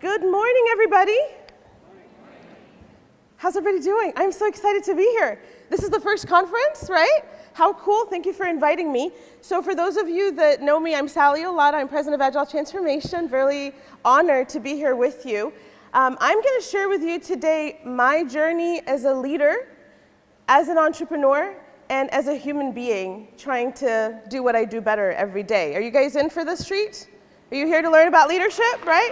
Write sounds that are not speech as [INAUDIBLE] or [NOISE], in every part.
Good morning, everybody. How's everybody doing? I'm so excited to be here. This is the first conference, right? How cool. Thank you for inviting me. So for those of you that know me, I'm Sally Elatta. I'm president of Agile Transformation. Really honored to be here with you. Um, I'm going to share with you today my journey as a leader, as an entrepreneur, and as a human being trying to do what I do better every day. Are you guys in for this treat? Are you here to learn about leadership, right?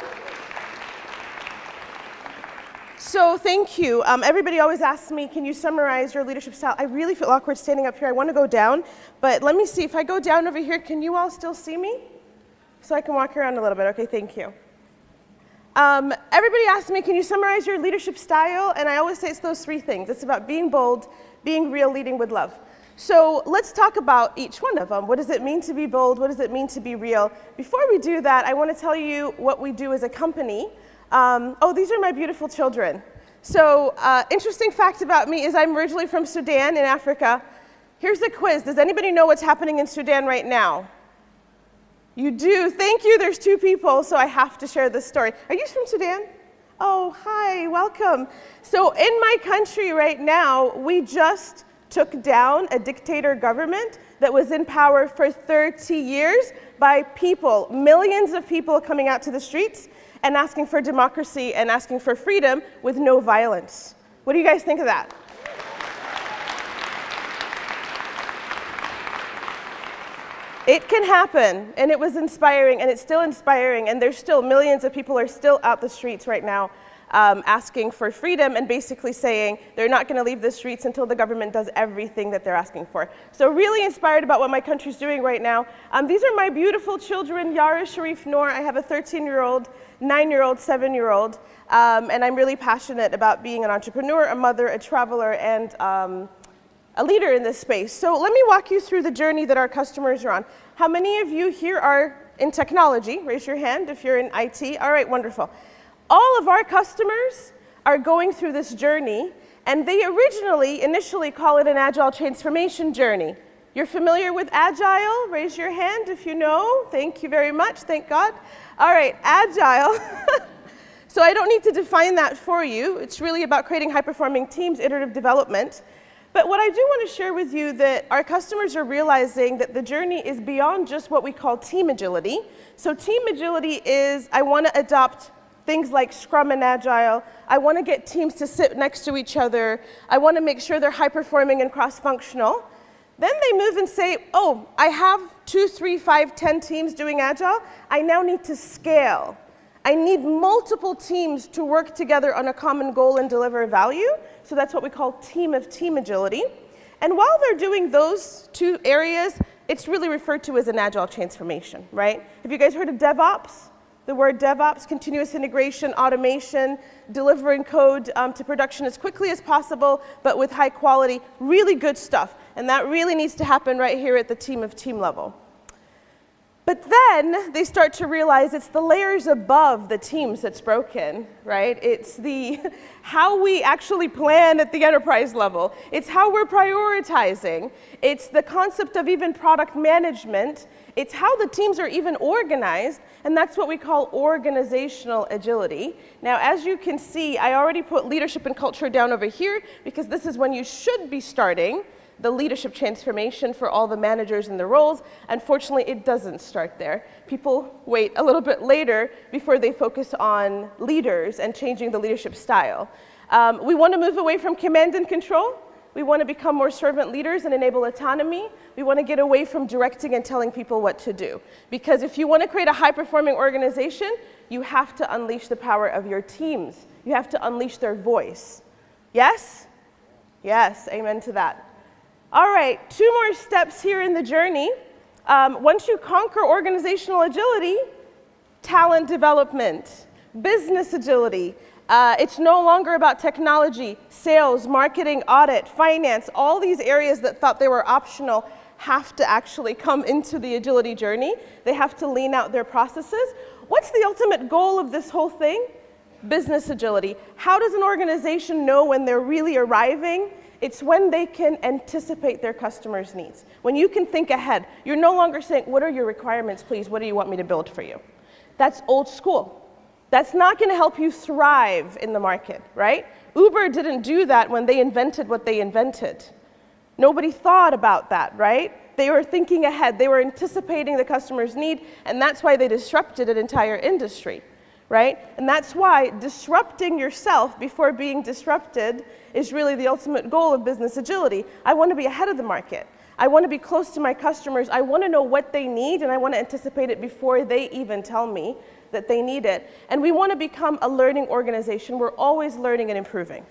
So thank you. Um, everybody always asks me, can you summarize your leadership style? I really feel awkward standing up here. I want to go down, but let me see. If I go down over here, can you all still see me? So I can walk around a little bit. Okay, thank you. Um, everybody asks me, can you summarize your leadership style? And I always say it's those three things. It's about being bold, being real, leading with love. So let's talk about each one of them. What does it mean to be bold? What does it mean to be real? Before we do that, I want to tell you what we do as a company. Um, oh, these are my beautiful children. So uh, interesting fact about me is I'm originally from Sudan in Africa. Here's a quiz. Does anybody know what's happening in Sudan right now? You do. Thank you. There's two people, so I have to share this story. Are you from Sudan? Oh, hi. Welcome. So in my country right now, we just took down a dictator government that was in power for 30 years by people, millions of people coming out to the streets and asking for democracy and asking for freedom with no violence. What do you guys think of that? It can happen, and it was inspiring, and it's still inspiring, and there's still millions of people are still out the streets right now um, asking for freedom and basically saying they're not going to leave the streets until the government does everything that they're asking for. So really inspired about what my country's doing right now. Um, these are my beautiful children, Yara Sharif Noor. I have a 13-year-old, 9-year-old, 7-year-old, um, and I'm really passionate about being an entrepreneur, a mother, a traveler, and um, a leader in this space. So let me walk you through the journey that our customers are on. How many of you here are in technology? Raise your hand if you're in IT. All right, wonderful all of our customers are going through this journey, and they originally, initially call it an agile transformation journey. You're familiar with agile? Raise your hand if you know. Thank you very much. Thank God. All right, agile. [LAUGHS] so I don't need to define that for you. It's really about creating high-performing teams, iterative development. But what I do want to share with you that our customers are realizing that the journey is beyond just what we call team agility. So team agility is I want to adopt things like Scrum and Agile. I want to get teams to sit next to each other. I want to make sure they're high performing and cross functional. Then they move and say, oh, I have two, three, five, ten teams doing Agile. I now need to scale. I need multiple teams to work together on a common goal and deliver value. So that's what we call team of team agility. And while they're doing those two areas, it's really referred to as an agile transformation, right? Have you guys heard of DevOps? The word DevOps, continuous integration, automation, delivering code um, to production as quickly as possible, but with high quality, really good stuff. And that really needs to happen right here at the team of team level. But then they start to realize it's the layers above the teams that's broken, right? It's the [LAUGHS] how we actually plan at the enterprise level. It's how we're prioritizing. It's the concept of even product management. It's how the teams are even organized, and that's what we call organizational agility. Now, as you can see, I already put leadership and culture down over here because this is when you should be starting the leadership transformation for all the managers and the roles. Unfortunately, it doesn't start there. People wait a little bit later before they focus on leaders and changing the leadership style. Um, we want to move away from command and control. We want to become more servant leaders and enable autonomy. We want to get away from directing and telling people what to do. Because if you want to create a high-performing organization, you have to unleash the power of your teams. You have to unleash their voice. Yes? Yes, amen to that. All right, two more steps here in the journey. Um, once you conquer organizational agility, talent development, business agility. Uh, it's no longer about technology, sales, marketing, audit, finance, all these areas that thought they were optional have to actually come into the agility journey. They have to lean out their processes. What's the ultimate goal of this whole thing? Business agility. How does an organization know when they're really arriving it's when they can anticipate their customers' needs. When you can think ahead, you're no longer saying, what are your requirements, please? What do you want me to build for you? That's old school. That's not going to help you thrive in the market, right? Uber didn't do that when they invented what they invented. Nobody thought about that, right? They were thinking ahead. They were anticipating the customer's need, and that's why they disrupted an entire industry, right? And that's why disrupting yourself before being disrupted is really the ultimate goal of business agility. I want to be ahead of the market. I want to be close to my customers. I want to know what they need, and I want to anticipate it before they even tell me that they need it. And we want to become a learning organization. We're always learning and improving.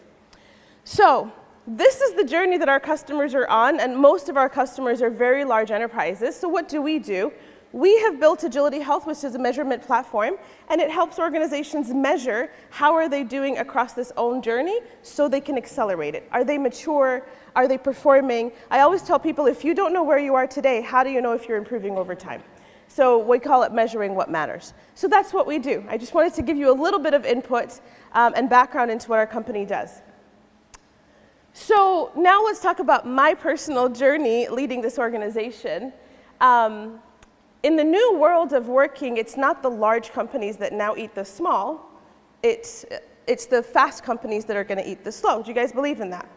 So this is the journey that our customers are on, and most of our customers are very large enterprises. So what do we do? We have built Agility Health, which is a measurement platform, and it helps organizations measure how are they doing across this own journey so they can accelerate it. Are they mature? Are they performing? I always tell people, if you don't know where you are today, how do you know if you're improving over time? So we call it measuring what matters. So that's what we do. I just wanted to give you a little bit of input um, and background into what our company does. So now let's talk about my personal journey leading this organization. Um, in the new world of working, it's not the large companies that now eat the small. It's, it's the fast companies that are going to eat the slow. Do you guys believe in that?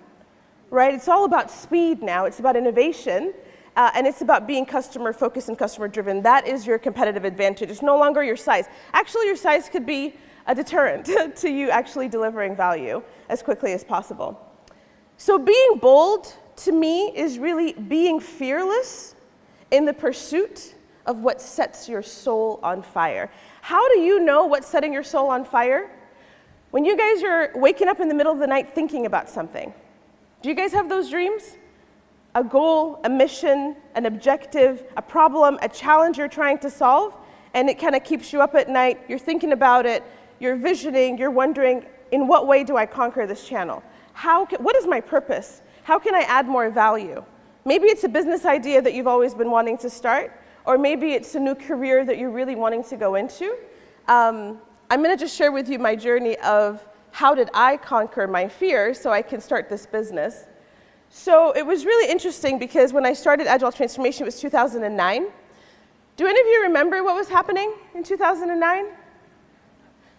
Right? It's all about speed now. It's about innovation. Uh, and it's about being customer focused and customer driven. That is your competitive advantage. It's no longer your size. Actually, your size could be a deterrent [LAUGHS] to you actually delivering value as quickly as possible. So being bold to me is really being fearless in the pursuit of what sets your soul on fire. How do you know what's setting your soul on fire? When you guys are waking up in the middle of the night thinking about something. Do you guys have those dreams? A goal, a mission, an objective, a problem, a challenge you're trying to solve, and it kind of keeps you up at night. You're thinking about it, you're visioning, you're wondering, in what way do I conquer this channel? how can, what is my purpose? How can I add more value? Maybe it's a business idea that you've always been wanting to start, or maybe it's a new career that you're really wanting to go into. Um, I'm going to just share with you my journey of how did I conquer my fear so I can start this business. So it was really interesting because when I started Agile Transformation, it was 2009. Do any of you remember what was happening in 2009?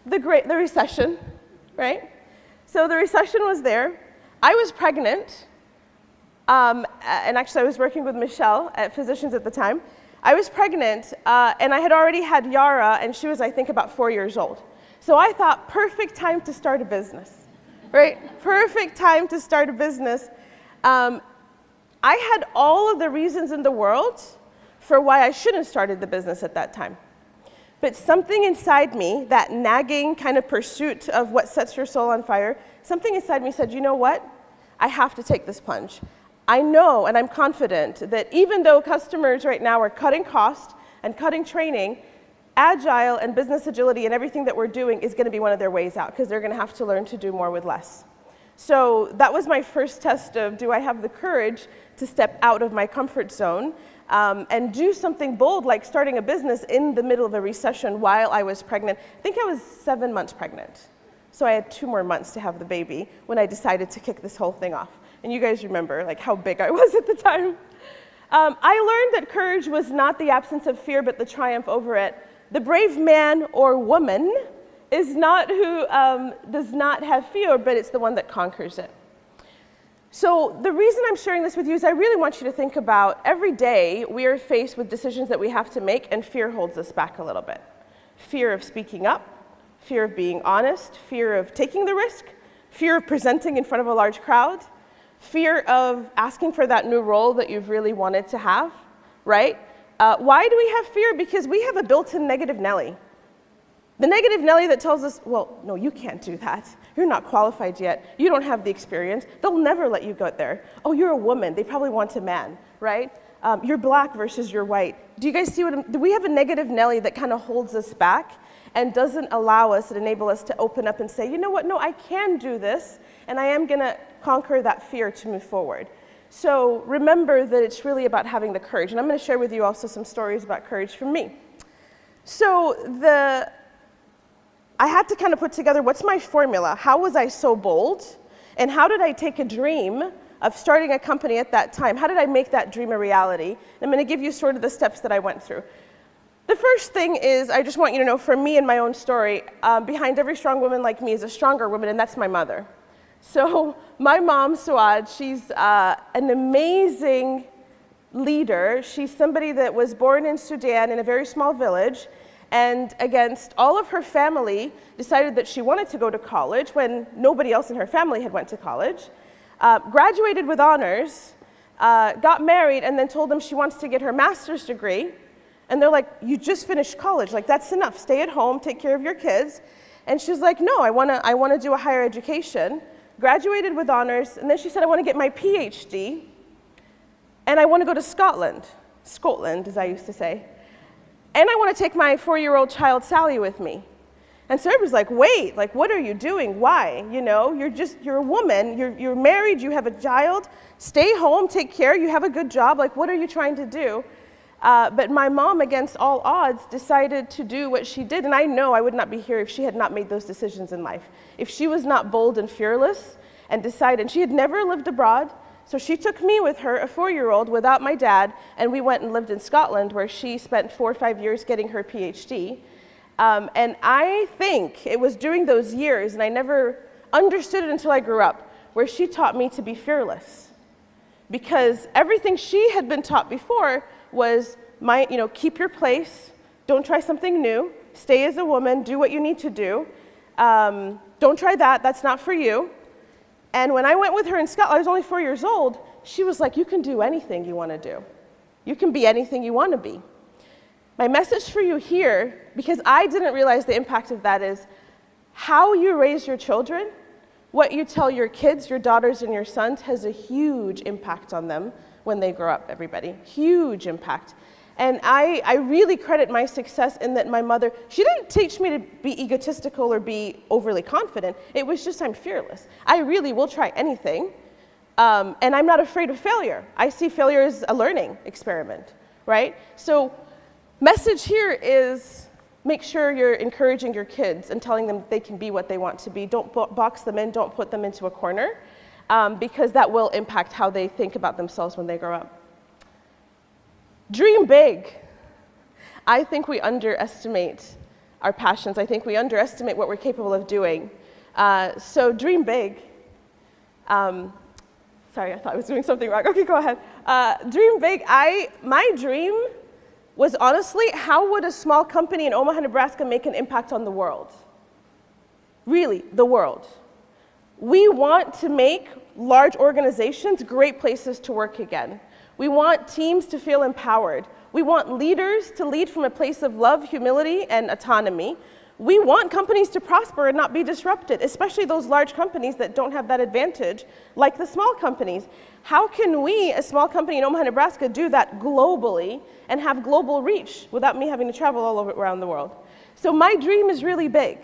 The great, the recession, right? So the recession was there. I was pregnant, um, and actually I was working with Michelle at Physicians at the time. I was pregnant, uh, and I had already had Yara, and she was, I think, about four years old. So I thought, perfect time to start a business, right? perfect time to start a business. Um, I had all of the reasons in the world for why I shouldn't have started the business at that time. But something inside me, that nagging kind of pursuit of what sets your soul on fire, something inside me said, you know what? I have to take this plunge. I know and I'm confident that even though customers right now are cutting cost and cutting training, agile and business agility and everything that we're doing is going to be one of their ways out because they're going to have to learn to do more with less. So that was my first test of do I have the courage to step out of my comfort zone um, and do something bold like starting a business in the middle of a recession while I was pregnant. I think I was seven months pregnant. So I had two more months to have the baby when I decided to kick this whole thing off. And you guys remember like how big I [LAUGHS] was at the time. Um, I learned that courage was not the absence of fear, but the triumph over it. The brave man or woman is not who um, does not have fear, but it's the one that conquers it. So the reason I'm sharing this with you is I really want you to think about every day we are faced with decisions that we have to make and fear holds us back a little bit. Fear of speaking up, fear of being honest, fear of taking the risk, fear of presenting in front of a large crowd, fear of asking for that new role that you've really wanted to have, right? Uh, why do we have fear? Because we have a built-in negative Nelly. The negative Nelly that tells us, well, no, you can't do that. You're not qualified yet. You don't have the experience. They'll never let you go there. Oh, you're a woman. They probably want a man, right? Um, you're black versus you're white. Do you guys see what I'm, do we have a negative Nelly that kind of holds us back and doesn't allow us and enable us to open up and say, you know what, no, I can do this, and I am going to conquer that fear to move forward. So remember that it's really about having the courage. And I'm going to share with you also some stories about courage from me. So the I had to kind of put together what's my formula? How was I so bold? And how did I take a dream of starting a company at that time? How did I make that dream a reality? I'm going to give you sort of the steps that I went through. The first thing is, I just want you to know from me and my own story, um, behind every strong woman like me is a stronger woman, and that's my mother. So, [LAUGHS] my mom, Suad, she's uh, an amazing leader. She's somebody that was born in Sudan in a very small village, and against all of her family, decided that she wanted to go to college when nobody else in her family had went to college. Uh, graduated with honors, uh, got married, and then told them she wants to get her master's degree and they're like, you just finished college, like that's enough. Stay at home, take care of your kids. And she's like, no, I wanna, I wanna do a higher education. Graduated with honors, and then she said, I wanna get my PhD, and I wanna go to Scotland, Scotland, as I used to say. And I wanna take my four-year-old child, Sally, with me. And Sarah was like, wait, like, what are you doing? Why? You know, you're just, you're a woman, you're, you're married, you have a child, stay home, take care, you have a good job, like, what are you trying to do? Uh, but my mom, against all odds, decided to do what she did. And I know I would not be here if she had not made those decisions in life. If she was not bold and fearless and decided, and she had never lived abroad. So she took me with her, a four year old, without my dad, and we went and lived in Scotland where she spent four or five years getting her PhD. Um, and I think it was during those years, and I never understood it until I grew up, where she taught me to be fearless. Because everything she had been taught before was my, you know, keep your place, don't try something new, stay as a woman, do what you need to do. Um, don't try that, that's not for you. And when I went with her in Scotland, I was only four years old, she was like, you can do anything you want to do. You can be anything you want to be. My message for you here, because I didn't realize the impact of that, is how you raise your children, what you tell your kids, your daughters, and your sons has a huge impact on them when they grow up, everybody. Huge impact. And I, I really credit my success in that my mother, she didn't teach me to be egotistical or be overly confident. It was just I'm fearless. I really will try anything. Um, and I'm not afraid of failure. I see failure as a learning experiment, right? So, message here is make sure you're encouraging your kids and telling them they can be what they want to be. Don't box them in, don't put them into a corner um, because that will impact how they think about themselves when they grow up. Dream big. I think we underestimate our passions. I think we underestimate what we're capable of doing. Uh, so dream big. Um, sorry, I thought I was doing something wrong. [LAUGHS] Okay, go ahead. Uh, dream big. I, my dream was honestly, how would a small company in Omaha, Nebraska make an impact on the world? Really, the world. We want to make large organizations great places to work again. We want teams to feel empowered. We want leaders to lead from a place of love, humility, and autonomy. We want companies to prosper and not be disrupted, especially those large companies that don't have that advantage, like the small companies. How can we, a small company in Omaha, Nebraska, do that globally and have global reach without me having to travel all over around the world? So my dream is really big.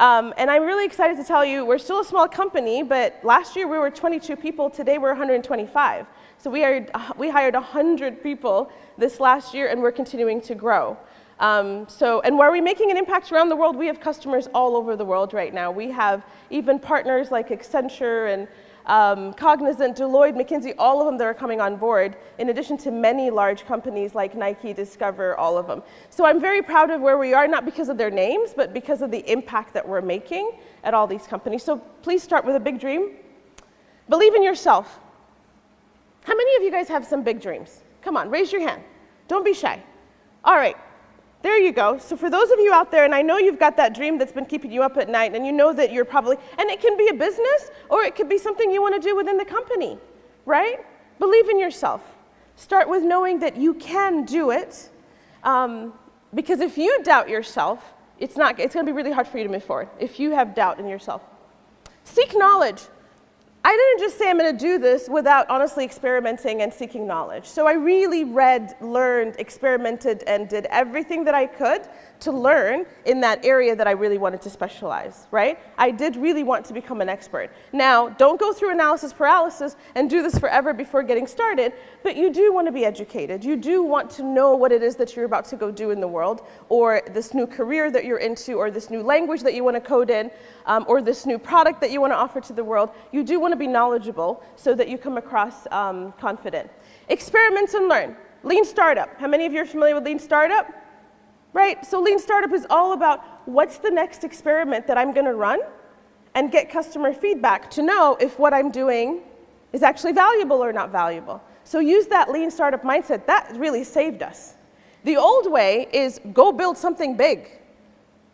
Um, and I'm really excited to tell you, we're still a small company, but last year we were 22 people, today we're 125. So we hired, we hired 100 people this last year and we're continuing to grow. Um, so, and where are we're making an impact around the world, we have customers all over the world right now. We have even partners like Accenture and um, Cognizant, Deloitte, McKinsey, all of them that are coming on board, in addition to many large companies like Nike, Discover, all of them. So I'm very proud of where we are, not because of their names, but because of the impact that we're making at all these companies. So please start with a big dream. Believe in yourself. How many of you guys have some big dreams? Come on, raise your hand. Don't be shy. All right, there you go. So for those of you out there, and I know you've got that dream that's been keeping you up at night, and you know that you're probably, and it can be a business, or it could be something you want to do within the company, right? Believe in yourself. Start with knowing that you can do it, um, because if you doubt yourself, it's not, it's going to be really hard for you to move forward if you have doubt in yourself. Seek knowledge. I didn't just say I'm going to do this without honestly experimenting and seeking knowledge. So I really read, learned, experimented, and did everything that I could to learn in that area that I really wanted to specialize, right? I did really want to become an expert. Now, don't go through analysis paralysis and do this forever before getting started, but you do want to be educated. You do want to know what it is that you're about to go do in the world, or this new career that you're into, or this new language that you want to code in, um, or this new product that you want to offer to the world. You do want to be knowledgeable so that you come across um, confident. Experiment and learn. Lean startup. How many of you are familiar with lean startup? Right? So lean startup is all about what's the next experiment that I'm going to run and get customer feedback to know if what I'm doing is actually valuable or not valuable. So use that lean startup mindset. That really saved us. The old way is go build something big,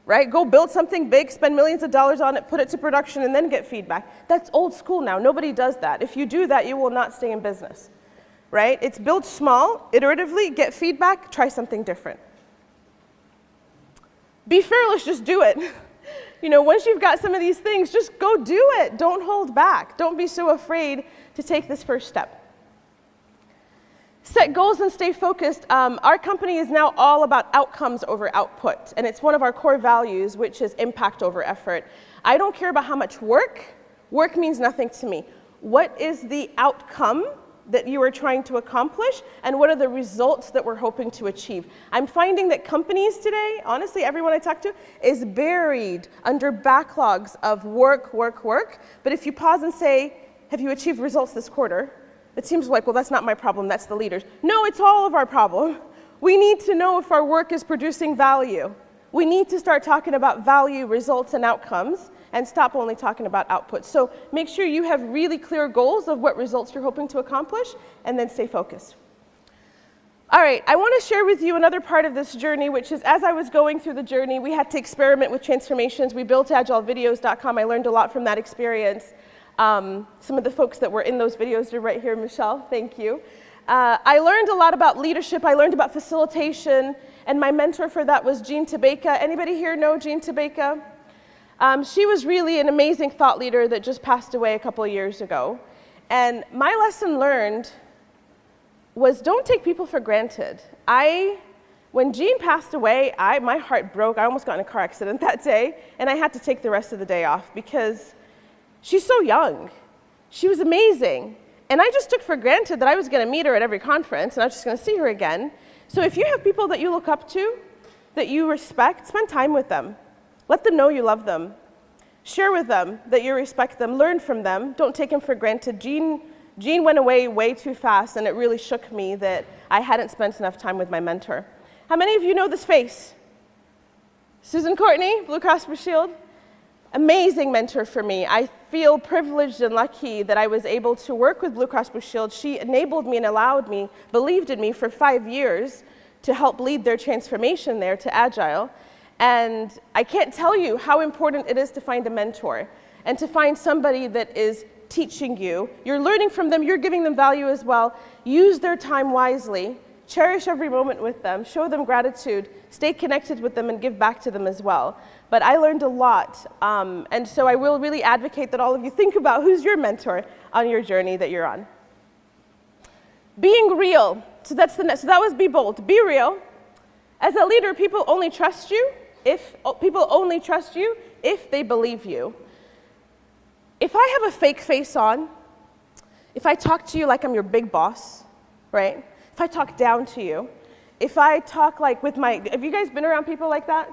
right? Go build something big, spend millions of dollars on it, put it to production, and then get feedback. That's old school now. Nobody does that. If you do that, you will not stay in business, right? It's build small, iteratively, get feedback, try something different. Be fearless, just do it. You know, once you've got some of these things, just go do it. Don't hold back. Don't be so afraid to take this first step. Set goals and stay focused. Um, our company is now all about outcomes over output, and it's one of our core values, which is impact over effort. I don't care about how much work. Work means nothing to me. What is the outcome that you are trying to accomplish and what are the results that we're hoping to achieve. I'm finding that companies today, honestly, everyone I talk to, is buried under backlogs of work, work, work. But if you pause and say, have you achieved results this quarter? It seems like, well, that's not my problem, that's the leaders. No, it's all of our problem. We need to know if our work is producing value. We need to start talking about value, results, and outcomes and stop only talking about output. So make sure you have really clear goals of what results you're hoping to accomplish, and then stay focused. All right, I want to share with you another part of this journey, which is as I was going through the journey, we had to experiment with transformations. We built agilevideos.com. I learned a lot from that experience. Um, some of the folks that were in those videos are right here. Michelle, thank you. Uh, I learned a lot about leadership. I learned about facilitation, and my mentor for that was Jean Tabaka. Anybody here know Jean Tabaka? Um, she was really an amazing thought leader that just passed away a couple years ago. And my lesson learned was don't take people for granted. I, when Jean passed away, I, my heart broke. I almost got in a car accident [LAUGHS] that day, and I had to take the rest of the day off because she's so young. She was amazing. And I just took for granted that I was going to meet her at every conference, and I was just going to see her again. So if you have people that you look up to, that you respect, spend time with them. Let them know you love them. Share with them that you respect them. Learn from them. Don't take them for granted. Jean, Jean went away way too fast, and it really shook me that I hadn't spent enough time with my mentor. How many of you know this face? Susan Courtney, Blue Cross Blue Shield. Amazing mentor for me. I feel privileged and lucky that I was able to work with Blue Cross Blue Shield. She enabled me and allowed me, believed in me for five years to help lead their transformation there to Agile. And I can't tell you how important it is to find a mentor and to find somebody that is teaching you. You're learning from them, you're giving them value as well. Use their time wisely, cherish every moment with them, show them gratitude, stay connected with them, and give back to them as well. But I learned a lot, um, and so I will really advocate that all of you think about who's your mentor on your journey that you're on. Being real. So that's the next. So that was be bold. Be real. As a leader, people only trust you if people only trust you if they believe you. If I have a fake face on, if I talk to you like I'm your big boss, right? If I talk down to you, if I talk like with my, have you guys been around people like that?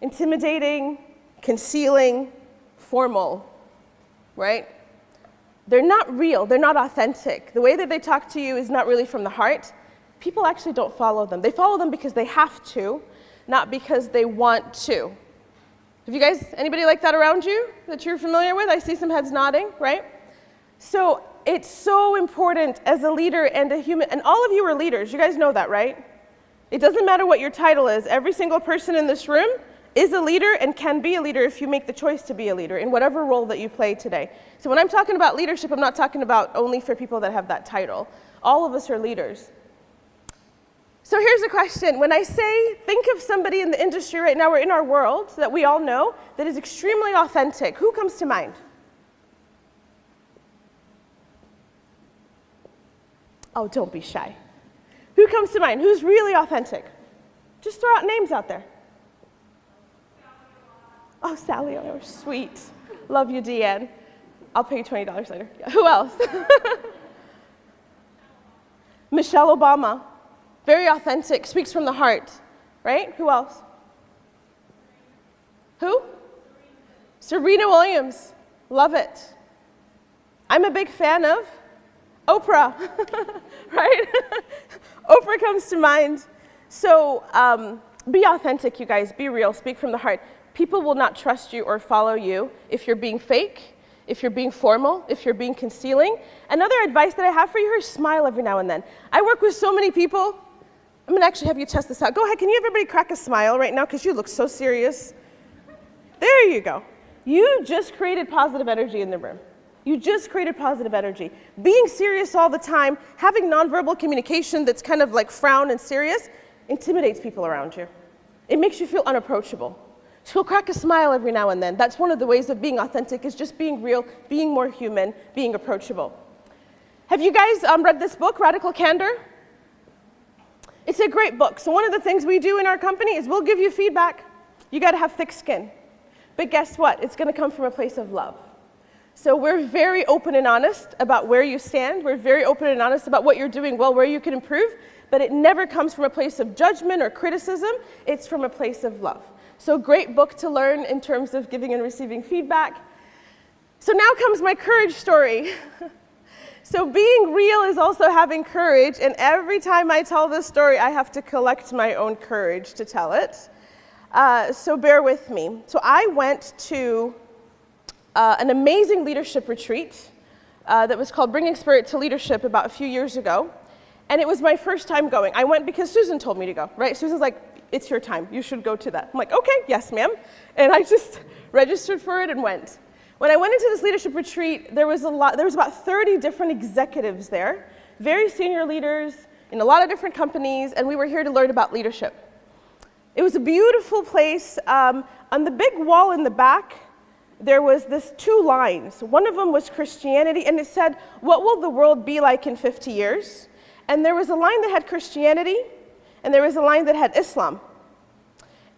Intimidating, concealing, formal, right? They're not real, they're not authentic. The way that they talk to you is not really from the heart. People actually don't follow them. They follow them because they have to, not because they want to. Have you guys, anybody like that around you that you're familiar with? I see some heads nodding, right? So it's so important as a leader and a human, and all of you are leaders. You guys know that, right? It doesn't matter what your title is. Every single person in this room is a leader and can be a leader if you make the choice to be a leader in whatever role that you play today. So when I'm talking about leadership, I'm not talking about only for people that have that title. All of us are leaders. So here's a question. When I say, think of somebody in the industry right now or in our world that we all know that is extremely authentic, who comes to mind? Oh, don't be shy. Who comes to mind? Who's really authentic? Just throw out names out there. Oh, Sally, oh, sweet. Love you, Deanne. I'll pay you $20 later. Yeah. Who else? [LAUGHS] Michelle Obama. Very authentic, speaks from the heart, right? Who else? Who? Serena Williams. Love it. I'm a big fan of Oprah, [LAUGHS] right? [LAUGHS] Oprah comes to mind. So um, be authentic, you guys. Be real. Speak from the heart. People will not trust you or follow you if you're being fake, if you're being formal, if you're being concealing. Another advice that I have for you is smile every now and then. I work with so many people. I'm going to actually have you test this out. Go ahead. Can you everybody crack a smile right now? Because you look so serious. There you go. You just created positive energy in the room. You just created positive energy. Being serious all the time, having nonverbal communication that's kind of like frown and serious, intimidates people around you. It makes you feel unapproachable. So we'll crack a smile every now and then. That's one of the ways of being authentic is just being real, being more human, being approachable. Have you guys um, read this book, Radical Candor? It's a great book. So one of the things we do in our company is we'll give you feedback. You got to have thick skin. But guess what? It's going to come from a place of love. So we're very open and honest about where you stand. We're very open and honest about what you're doing well, where you can improve. But it never comes from a place of judgment or criticism. It's from a place of love. So great book to learn in terms of giving and receiving feedback. So now comes my courage story. [LAUGHS] so being real is also having courage. And every time I tell this story, I have to collect my own courage to tell it. Uh, so bear with me. So I went to uh, an amazing leadership retreat uh, that was called Bringing Spirit to Leadership about a few years ago. And it was my first time going. I went because Susan told me to go, right? Susan's like, it's your time. You should go to that. I'm like, okay, yes, ma'am. And I [LAUGHS] just registered for it and went. When I went into this leadership retreat, there was a lot, there was about 30 different executives there, very senior leaders in a lot of different companies, and we were here to learn about leadership. It was a beautiful place. Um, on the big wall in the back, there was this two lines. One of them was Christianity, and it said, what will the world be like in 50 years? And there was a line that had Christianity, and there was a line that had Islam.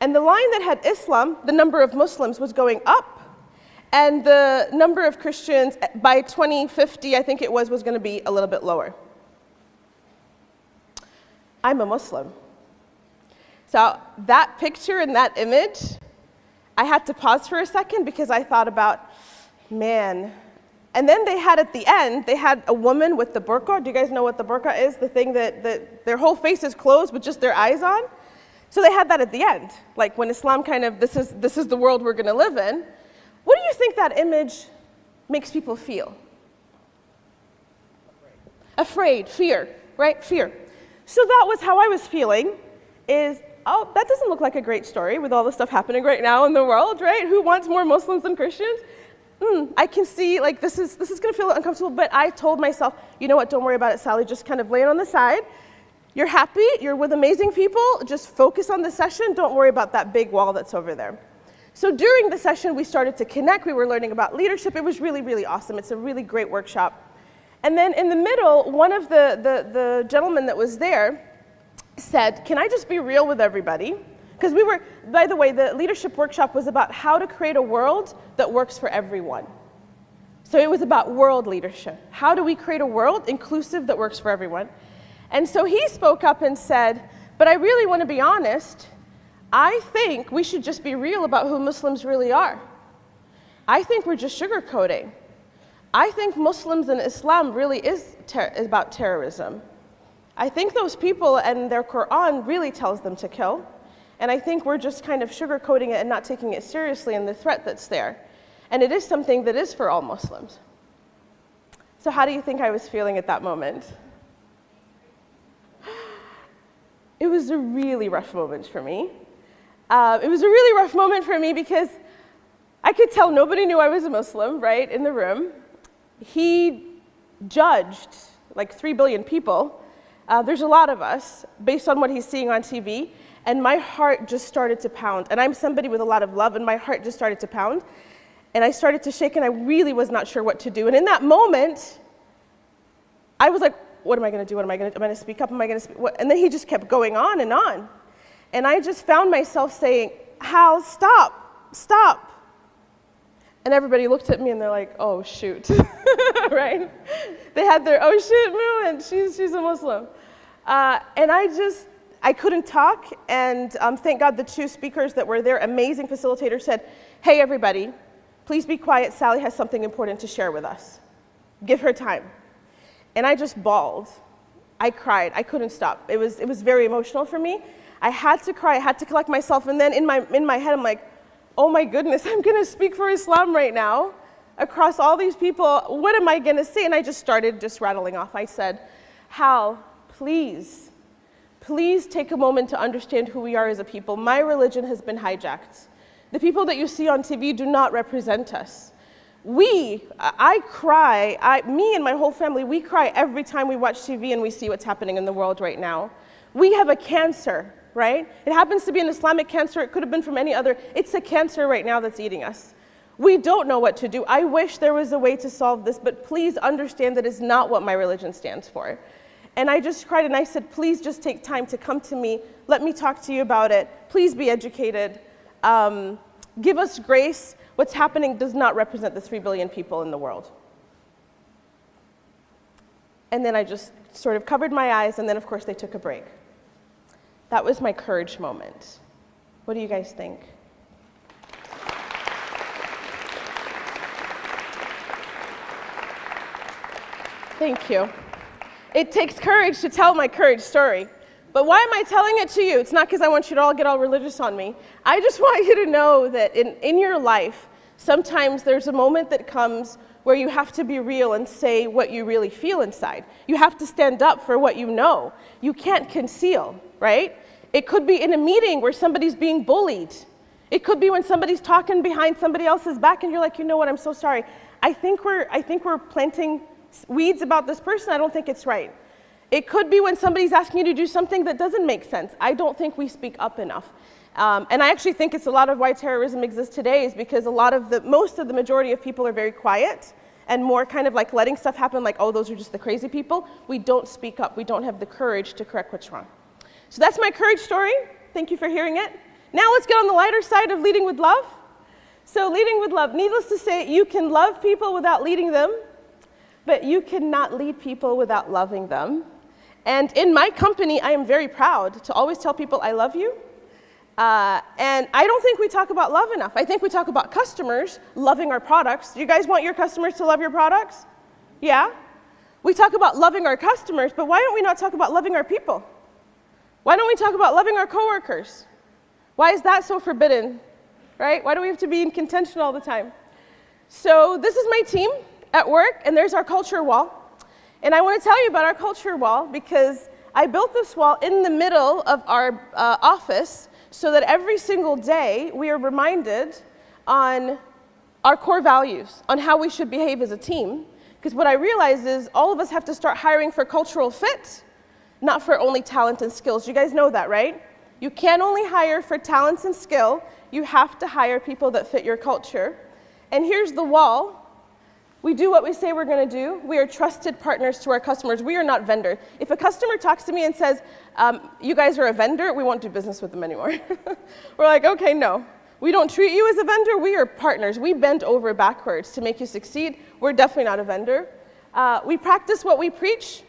And the line that had Islam, the number of Muslims was going up, and the number of Christians eh, by 2050, I think it was, was going to be a little bit lower. I'm a Muslim. So that picture and that image, I had to pause for a second because I thought about, man. And then they had at the end, they had a woman with the burqa. Do you guys know what the burqa is? The thing that, that their whole face is closed with just their eyes on. So they had that at the end. Like when Islam kind of, this is, this is the world we're going to live in. What do you think that image makes people feel? Afraid, Afraid fear, right? Fear. So that was how I was feeling is oh, that doesn't look like a great story with all the stuff happening right now in the world, right? Who wants more Muslims than Christians? Mm, I can see like this is, this is gonna feel uncomfortable, but I told myself, you know what, don't worry about it, Sally, just kind of lay it on the side. You're happy, you're with amazing people, just focus on the session, don't worry about that big wall that's over there. So during the session, we started to connect, we were learning about leadership, it was really, really awesome. It's a really great workshop. And then in the middle, one of the, the, the gentlemen that was there, said, can I just be real with everybody? Because we were, by the way, the leadership workshop was about how to create a world that works for everyone. So it was about world leadership. How do we create a world inclusive that works for everyone? And so he spoke up and said, but I really want to be honest. I think we should just be real about who Muslims really are. I think we're just sugarcoating. I think Muslims and Islam really is, ter about terrorism. I think those people and their Quran really tells them to kill. And I think we're just kind of sugarcoating it and not taking it seriously and the threat that's there. And it is something that is for all Muslims. So how do you think I was feeling at that moment? [GASPS] It was a really rough moment for me. Uh, it was a really rough moment for me because I could tell nobody knew I was a Muslim, right, in the room. He judged like three billion people uh, there's a lot of us, based on what he's seeing on TV, and my heart just started to pound. And I'm somebody with a lot of love, and my heart just started to pound. And I started to shake, and I really was not sure what to do. And in that moment, I was like, what am I going to do? What am I going to do? Am I going to speak up? Am I going to speak? What? And then he just kept going on and on. And I just found myself saying, Hal, stop, stop. And everybody looked at me and they're like, oh, shoot, [LAUGHS] right? They had their, oh, shoot moment. She's, she's a Muslim. Uh, and I just, I couldn't talk. And um, thank God the two speakers that were there, amazing facilitators, said, hey, everybody, please be quiet. Sally has something important to share with us. Give her time. And I just bawled. I cried. I couldn't stop. It was, it was very emotional for me. I had to cry, I had to collect myself, and then in my, in my head, I'm like, oh my goodness, I'm gonna speak for Islam right now across all these people. What am I gonna say? And I just started just rattling off. I said, Hal, please, please take a moment to understand who we are as a people. My religion has been hijacked. The people that you see on TV do not represent us. We, I cry, I, me and my whole family, we cry every time we watch TV and we see what's happening in the world right now. We have a cancer, right? It happens to be an Islamic cancer, it could have been from any other. It's a cancer right now that's eating us. We don't know what to do. I wish there was a way to solve this, but please understand that is not what my religion stands for. And I just cried and I said, please just take time to come to me. Let me talk to you about it. Please be educated. Um, give us grace. What's happening does not represent the 3 billion people in the world. And then I just sort of covered my eyes, and then, of course, they took a break. That was my courage moment. What do you guys think? Thank you. It takes courage to tell my courage story. But why am I telling it to you? It's not because I want you to all get all religious on me. I just [LAUGHS] want you to know that in, in your life, sometimes there's a moment that comes where you have to be real and say what you really feel inside. You have to stand up for what you know. You can't conceal, right? It could be in a meeting where somebody's being bullied. It could be when somebody's talking behind somebody else's back and you're like, you know what, I'm so sorry. I think we're, I think we're planting weeds about this person. I don't think it's right. It could be when somebody's asking you to do something that doesn't make sense. I don't think we speak up enough. Um, and I actually think it's a lot of why terrorism exists today is because a lot of the, most of the majority of people are very quiet and more kind of like letting stuff happen like, oh, those are just the crazy people. We don't speak up. We don't have the courage to correct what's wrong. So that's my courage story. Thank you for hearing it. Now let's get on the lighter side of leading with love. So leading with love, needless to say, you can love people without leading them, but you cannot lead people without loving them. And in my company, I am very proud to always tell people I love you. Uh, and I don't think we talk about love enough. I think we talk about customers loving our products. Do you guys want your customers to love your products? Yeah? We talk about loving our customers, but why don't we not talk about loving our people? Why don't we talk about loving our coworkers? Why is that so forbidden? Right? Why do we have to be in contention all the time? So this is my team at work, and there's our culture wall. And I want to tell you about our culture wall because I built this wall in the middle of our uh, office so that every single day we are reminded on our core values, on how we should behave as a team. Because what I realize is all of us have to start hiring for cultural fit, not for only talent and skills. You guys know that, right? You can't only hire for talents and skill, you have to hire people that fit your culture. And here's the wall we do what we say we're going to do. We are trusted partners to our customers. We are not vendors. If a customer talks to me and says, um, you guys are a vendor, we won't do business with them anymore. [LAUGHS] we're like, okay, no. We don't treat you as a vendor. We are partners. We bend over backwards to make you succeed. We're definitely not a vendor. Uh, we practice what we preach.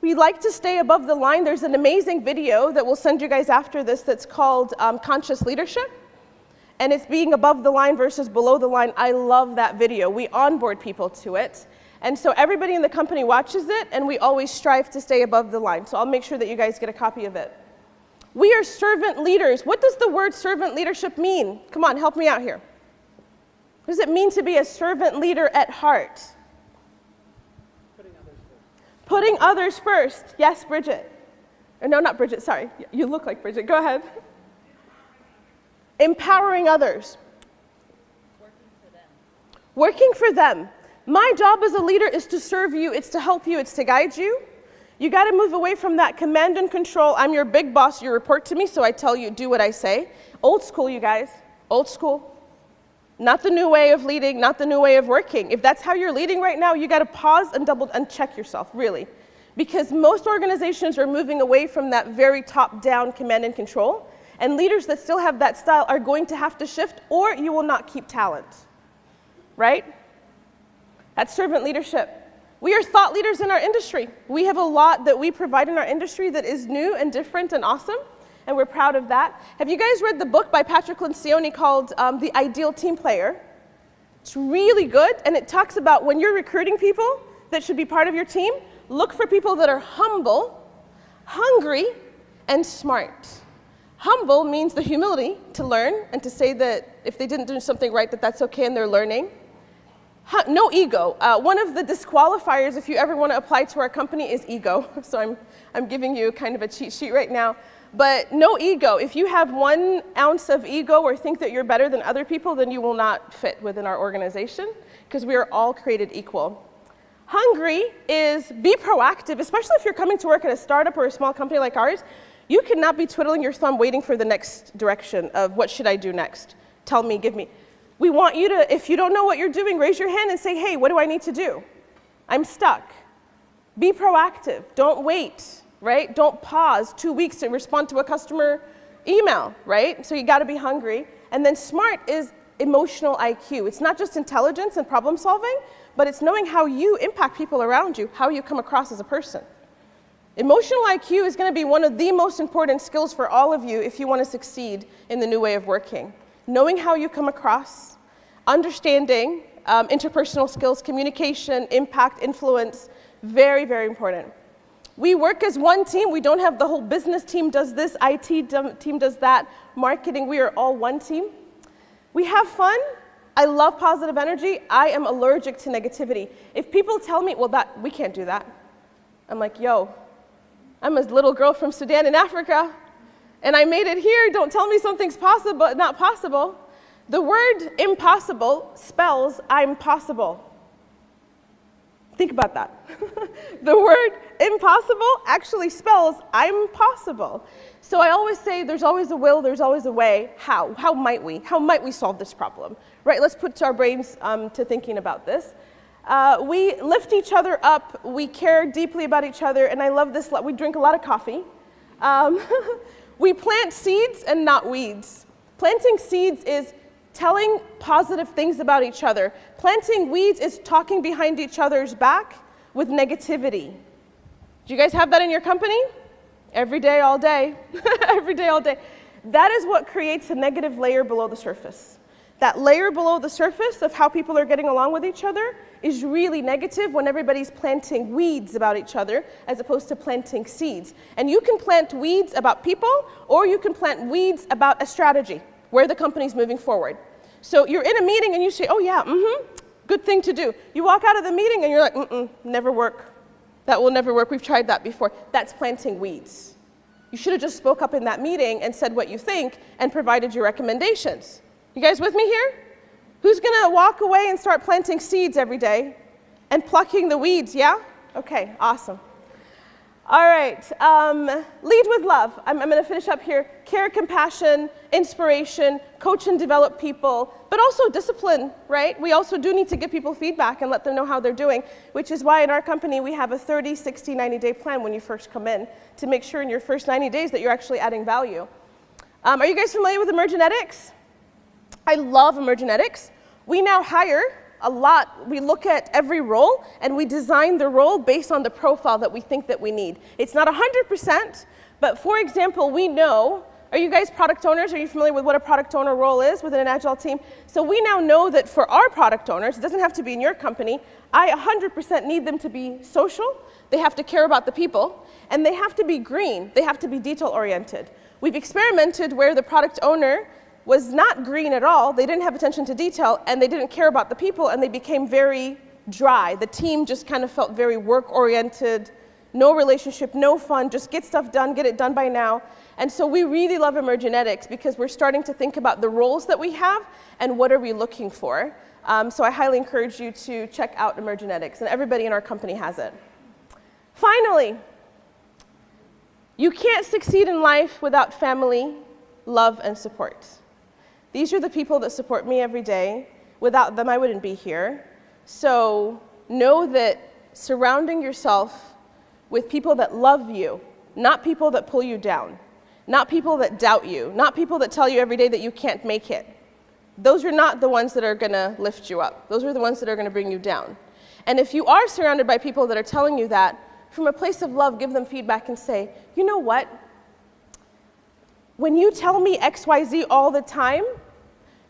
We like to stay above the line. There's an amazing video that we'll send you guys after this that's called um, Conscious Leadership and it's being above the line versus below the line. I love that video. We onboard people to it. And so everybody in the company watches it, and we always strive to stay above the line. So I'll make sure that you guys get a copy of it. We are servant leaders. What does the word servant leadership mean? Come on, help me out here. What does it mean to be a servant leader at heart? Putting others first. Yes, Bridget. Or no, not Bridget, sorry. You look like Bridget. Go ahead. Empowering others. Working for them. Working for them. My job as a leader is to serve you, it's to help you, it's to guide you. You got to move away from that command and control. I'm your big boss, you report to me, so I tell you, do what I say. Old school, you guys. Old school. Not the new way of leading, not the new way of working. If that's how you're leading right now, you got to pause and double and check yourself, really. Because most organizations are moving away from that very top down command and control and leaders that still have that style are going to have to shift or you will not keep talent. Right? That's servant leadership. We are thought leaders in our industry. We have a lot that we provide in our industry that is new and different and awesome, and we're proud of that. Have you guys read the book by Patrick Lencioni called um, The Ideal Team Player? It's really good, and it talks about when you're recruiting people that should be part of your team, look for people that are humble, hungry, and smart. Humble means the humility to learn and to say that if they didn't do something right, that that's okay and they're learning. No ego. Uh, one of the disqualifiers, if you ever want to apply to our company, is ego. [LAUGHS] So I'm, I'm giving you kind of a cheat sheet right now. But no ego. If you have one ounce of ego or think that you're better than other people, then you will not fit within our organization because we are all created equal. Hungry is be proactive, especially if you're coming to work at a startup or a small company like ours. You cannot be twiddling your thumb waiting for the next direction of what should I do next? Tell me, give me. We want you to, if you don't know what you're doing, raise your hand and say, hey, what do I need to do? I'm stuck. Be proactive. Don't wait, right? Don't pause two weeks to respond to a customer email, right? So you got to be hungry. And then smart is emotional IQ. It's not just intelligence and problem solving, but it's knowing how you impact people around you, how you come across as a person. Emotional IQ is going to be one of the most important skills for all of you if you want to succeed in the new way of working. Knowing how you come across, understanding um, interpersonal skills, communication, impact, influence, very, very important. We work as one team. We don't have the whole business team does this, IT team does that, marketing. We are all one team. We have fun. I love positive energy. I am allergic to negativity. If people tell me, well, that we can't do that, I'm like, yo, I'm a little girl from Sudan in Africa, and I made it here. Don't tell me something's possible, not possible. The word impossible spells I'm possible. Think about that. [LAUGHS] the word impossible actually spells I'm possible. So I always say there's always a will, there's always a way. How? How might we? How might we solve this problem? Right, let's put our brains um, to thinking about this. Uh, we lift each other up, we care deeply about each other, and I love this, we drink a lot of coffee. Um, [LAUGHS] we plant seeds and not weeds. Planting seeds is telling positive things about each other. Planting weeds is talking behind each other's back with negativity. Do you guys have that in your company? Every day, all day. [LAUGHS] Every day, all day. That is what creates a negative layer below the surface. That layer below the surface of how people are getting along with each other is really negative when everybody's planting weeds about each other as opposed to planting seeds. And you can plant weeds about people or you can plant weeds about a strategy, where the company's moving forward. So you're in a meeting and you say, oh yeah, mm-hmm, good thing to do. You walk out of the meeting and you're like, mm-mm, never work. That will never work. We've tried that before. That's planting weeds. You should have just spoke up in that meeting and said what you think and provided your recommendations. You guys with me here? Who's going to walk away and start planting seeds every day and plucking the weeds, yeah? Okay, awesome. All right, um, lead with love. I'm, I'm going to finish up here. Care, compassion, inspiration, coach and develop people, but also discipline, right? We also do need to give people feedback and let them know how they're doing, which is why in our company we have a 30, 60, 90 day plan when you first come in to make sure in your first 90 days that you're actually adding value. Um, are you guys familiar with Emergenetics? I love Emergenetics. We now hire a lot. We look at every role and we design the role based on the profile that we think that we need. It's not 100%, but for example, we know are you guys product owners? Are you familiar with what a product owner role is within an agile team? So we now know that for our product owners, it doesn't have to be in your company, I 100% need them to be social, they have to care about the people, and they have to be green, they have to be detail oriented. We've experimented where the product owner was not green at all. They didn't have attention to detail and they didn't care about the people and they became very dry. The team just kind of felt very work oriented, no relationship, no fun, just get stuff done, get it done by now. And so we really love Emergenetics because we're starting to think about the roles that we have and what are we looking for. Um, so I highly encourage you to check out Emergenetics and everybody in our company has it. Finally, you can't succeed in life without family, love, and support. These are the people that support me every day. Without them, I wouldn't be here. So know that surrounding yourself with people that love you, not people that pull you down, not people that doubt you, not people that tell you every day that you can't make it. Those are not the ones that are going to lift you up. Those are the ones that are going to bring you down. And if you are surrounded by people that are telling you that, from a place of love, give them feedback and say, you know what? When you tell me XYZ all the time,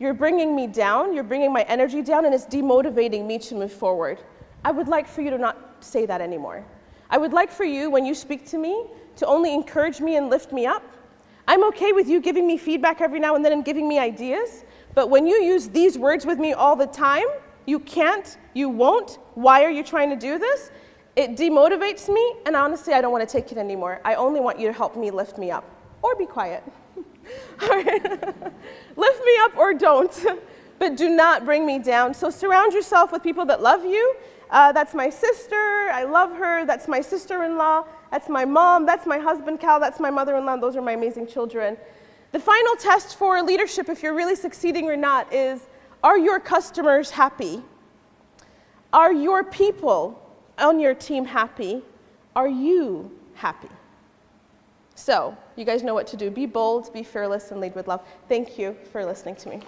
you're bringing me down, you're bringing my energy down, and it's demotivating me to move forward. I would like for you to not say that anymore. I would like for you, when you speak to me, to only encourage me and lift me up. I'm okay with you giving me feedback every now and then and giving me ideas, but when you use these words with me all the time, you can't, you won't, why are you trying to do this? It demotivates me, and honestly, I don't want to take it anymore. I only want you to help me lift me up, or be quiet. [LAUGHS] lift me up or don't, [LAUGHS] but do not bring me down. So surround yourself with people that love you. Uh, that's my sister, I love her. That's my sister-in-law. That's my mom. That's my husband, Cal. That's my mother-in-law. Those are my amazing children. The final test for leadership, if you're really succeeding or not, is are your customers happy? Are your people on your team happy? Are you happy? So, you guys know what to do. Be bold, be fearless, and lead with love. Thank you for listening to me.